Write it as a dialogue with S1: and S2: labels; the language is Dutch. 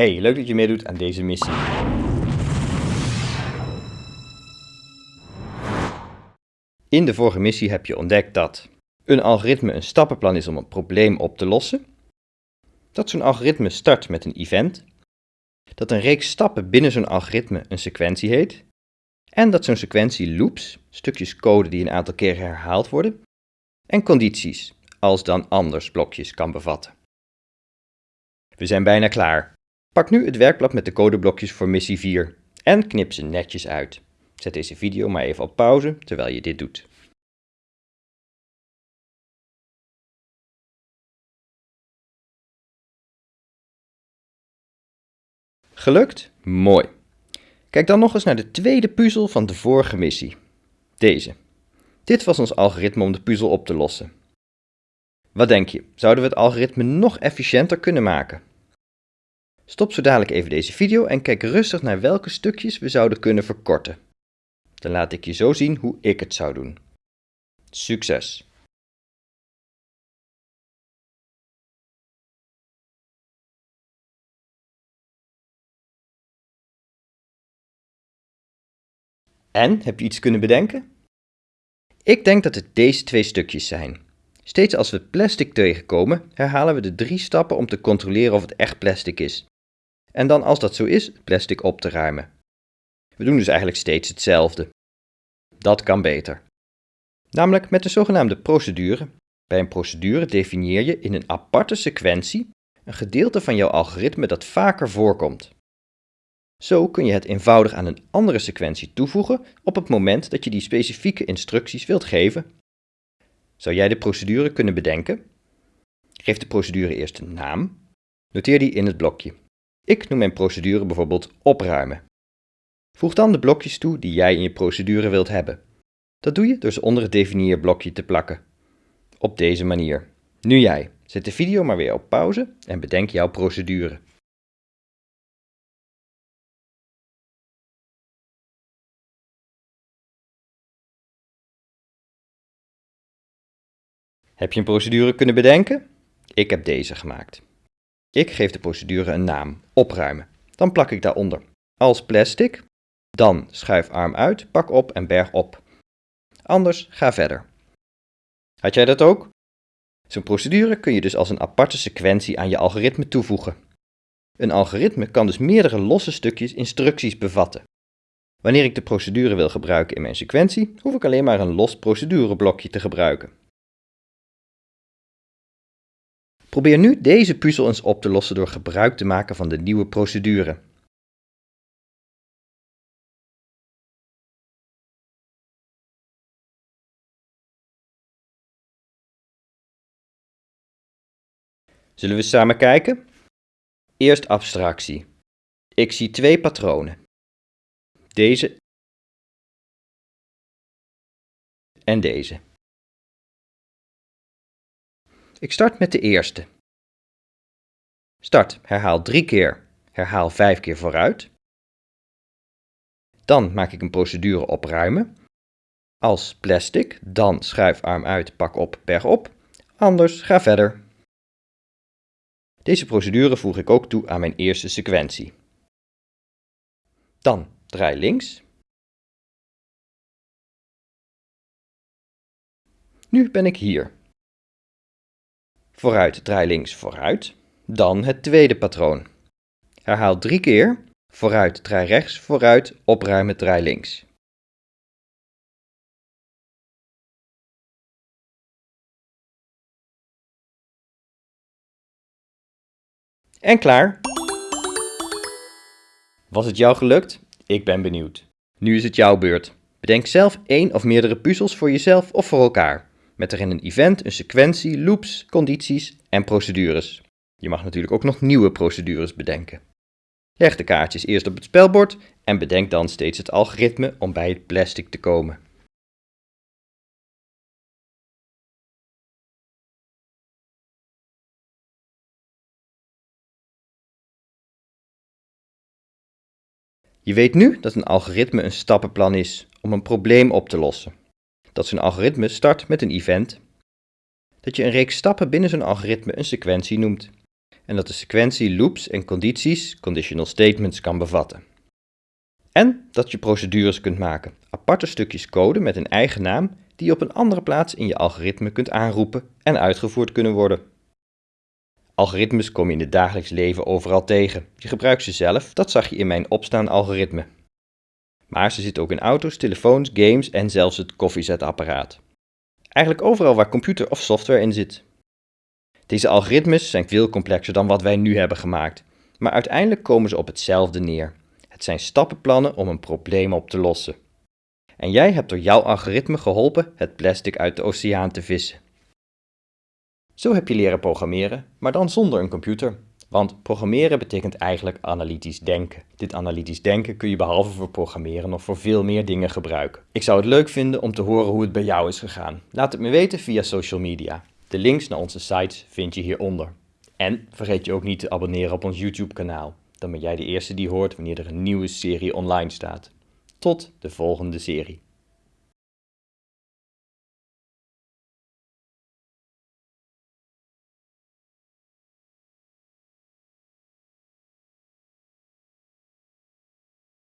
S1: Hey, leuk dat je meedoet aan deze missie. In de vorige missie heb je ontdekt dat een algoritme een stappenplan is om een probleem op te lossen, dat zo'n algoritme start met een event, dat een reeks stappen binnen zo'n algoritme een sequentie heet, en dat zo'n sequentie loops, stukjes code die een aantal keren herhaald worden, en condities, als dan anders blokjes kan bevatten. We zijn bijna klaar. Pak nu het werkblad met de codeblokjes voor missie 4 en knip ze netjes uit. Zet deze video maar even op pauze terwijl je dit doet. Gelukt? Mooi. Kijk dan nog eens naar de tweede puzzel van de vorige missie. Deze. Dit was ons algoritme om de puzzel op te lossen. Wat denk je, zouden we het algoritme nog efficiënter kunnen maken? Stop zo dadelijk even deze video en kijk rustig naar welke stukjes we zouden kunnen verkorten. Dan laat ik je zo zien hoe ik het zou doen. Succes! En, heb je iets kunnen bedenken? Ik denk dat het deze twee stukjes zijn. Steeds als we plastic tegenkomen, herhalen we de drie stappen om te controleren of het echt plastic is. En dan als dat zo is, plastic op te ruimen. We doen dus eigenlijk steeds hetzelfde. Dat kan beter. Namelijk met de zogenaamde procedure. Bij een procedure definieer je in een aparte sequentie een gedeelte van jouw algoritme dat vaker voorkomt. Zo kun je het eenvoudig aan een andere sequentie toevoegen op het moment dat je die specifieke instructies wilt geven. Zou jij de procedure kunnen bedenken? Geef de procedure eerst een naam. Noteer die in het blokje. Ik noem mijn procedure bijvoorbeeld opruimen. Voeg dan de blokjes toe die jij in je procedure wilt hebben. Dat doe je door ze onder het definieerblokje te plakken. Op deze manier. Nu jij. Zet de video maar weer op pauze en bedenk jouw procedure. Heb je een procedure kunnen bedenken? Ik heb deze gemaakt. Ik geef de procedure een naam, opruimen. Dan plak ik daaronder als plastic, dan schuif arm uit, pak op en berg op. Anders ga verder. Had jij dat ook? Zo'n procedure kun je dus als een aparte sequentie aan je algoritme toevoegen. Een algoritme kan dus meerdere losse stukjes instructies bevatten. Wanneer ik de procedure wil gebruiken in mijn sequentie, hoef ik alleen maar een los procedureblokje te gebruiken. Probeer nu deze puzzel eens op te lossen door gebruik te maken van de nieuwe procedure. Zullen we samen kijken? Eerst abstractie. Ik zie twee patronen. Deze en deze. Ik start met de eerste. Start, herhaal drie keer, herhaal vijf keer vooruit. Dan maak ik een procedure opruimen. Als plastic, dan schuif arm uit, pak op, berg op. Anders ga verder. Deze procedure voeg ik ook toe aan mijn eerste sequentie. Dan draai links. Nu ben ik hier. Vooruit, draai links, vooruit. Dan het tweede patroon. Herhaal drie keer. Vooruit, draai rechts, vooruit, opruimen, draai links. En klaar. Was het jou gelukt? Ik ben benieuwd. Nu is het jouw beurt. Bedenk zelf één of meerdere puzzels voor jezelf of voor elkaar met erin een event, een sequentie, loops, condities en procedures. Je mag natuurlijk ook nog nieuwe procedures bedenken. Leg de kaartjes eerst op het spelbord en bedenk dan steeds het algoritme om bij het plastic te komen. Je weet nu dat een algoritme een stappenplan is om een probleem op te lossen dat zo'n algoritme start met een event, dat je een reeks stappen binnen zo'n algoritme een sequentie noemt en dat de sequentie loops en condities, conditional statements, kan bevatten. En dat je procedures kunt maken, aparte stukjes code met een eigen naam die je op een andere plaats in je algoritme kunt aanroepen en uitgevoerd kunnen worden. Algoritmes kom je in het dagelijks leven overal tegen. Je gebruikt ze zelf, dat zag je in mijn opstaan algoritme. Maar ze zitten ook in auto's, telefoons, games en zelfs het koffiezetapparaat. Eigenlijk overal waar computer of software in zit. Deze algoritmes zijn veel complexer dan wat wij nu hebben gemaakt, maar uiteindelijk komen ze op hetzelfde neer. Het zijn stappenplannen om een probleem op te lossen. En jij hebt door jouw algoritme geholpen het plastic uit de oceaan te vissen. Zo heb je leren programmeren, maar dan zonder een computer. Want programmeren betekent eigenlijk analytisch denken. Dit analytisch denken kun je behalve voor programmeren nog voor veel meer dingen gebruiken. Ik zou het leuk vinden om te horen hoe het bij jou is gegaan. Laat het me weten via social media. De links naar onze sites vind je hieronder. En vergeet je ook niet te abonneren op ons YouTube kanaal. Dan ben jij de eerste die hoort wanneer er een nieuwe serie online staat. Tot de volgende serie.